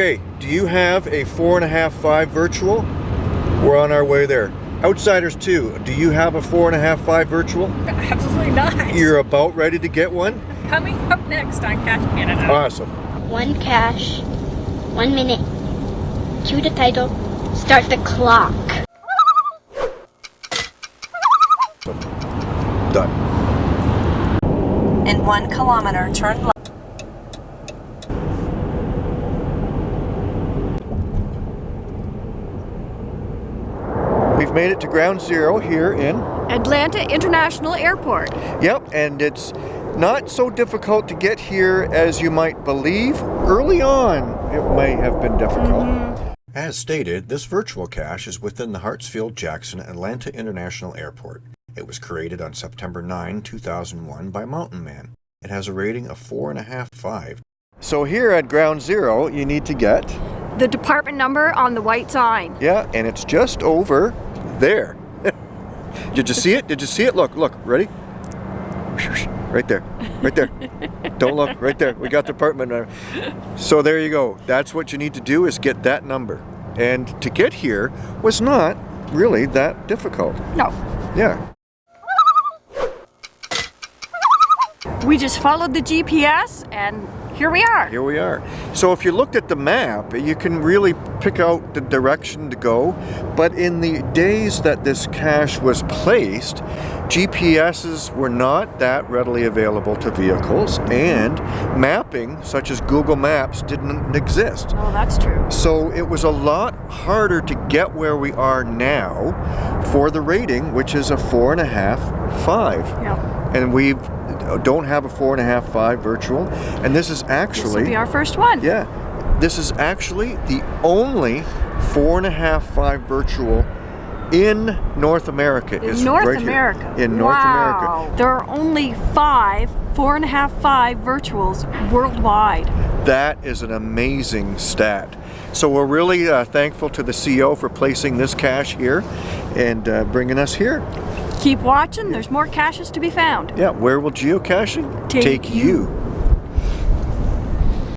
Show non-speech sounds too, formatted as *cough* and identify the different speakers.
Speaker 1: Okay, do you have a four and a half five virtual? We're on our way there. Outsiders too, do you have a four and a half five virtual?
Speaker 2: Absolutely not.
Speaker 1: You're about ready to get one?
Speaker 2: Coming up next on Cache Canada.
Speaker 1: Awesome.
Speaker 3: One cache, one minute. Cue the title, start the clock.
Speaker 1: Done.
Speaker 4: In one kilometer, turn left.
Speaker 1: We've made it to ground zero here in
Speaker 2: Atlanta International Airport.
Speaker 1: Yep, and it's not so difficult to get here as you might believe. Early on, it may have been difficult. Mm-hmm. As stated, this virtual cache is within the Hartsfield-Jackson Atlanta International Airport. It was created on September 9, 2001 by Mountain Man. It has a rating of 4.5-5. So here at Ground Zero, you need to get,
Speaker 2: The department number on the white sign.
Speaker 1: yeah, and it's just over there. *laughs* Did you see it? Did you see it? Look, look, ready? Right there, right there. Don't look, right there. We got the apartment number. So there you go. That's what you need to do is get that number. And to get here was not really that difficult.
Speaker 2: No.
Speaker 1: Yeah.
Speaker 2: We just followed the GPS and here we are.
Speaker 1: Here we are. So if you looked at the map, you can really pick out the direction to go. But in the days that this cache was placed, GPSs were not that readily available to vehicles and mapping, such as Google Maps, didn't exist.
Speaker 2: Oh, that's true.
Speaker 1: So it was a lot harder to get where we are now for the rating, which is a four and a half, five.
Speaker 2: Yeah.
Speaker 1: And we don't have a four and a half, five virtual. And this is
Speaker 2: This
Speaker 1: actually,
Speaker 2: be our first one.
Speaker 1: yeah, this is actually the only four and a half, five virtual in North America.
Speaker 2: In North
Speaker 1: right here.
Speaker 2: America.
Speaker 1: In North
Speaker 2: wow.
Speaker 1: America.
Speaker 2: There are only five, four and a half, five virtuals worldwide.
Speaker 1: That is an amazing stat. So we're really uh, thankful to the CEO for placing this cache here and uh, bringing us here.
Speaker 2: Keep watching, there's more caches to be found.
Speaker 1: Yeah, where will geocaching
Speaker 2: Take
Speaker 1: you.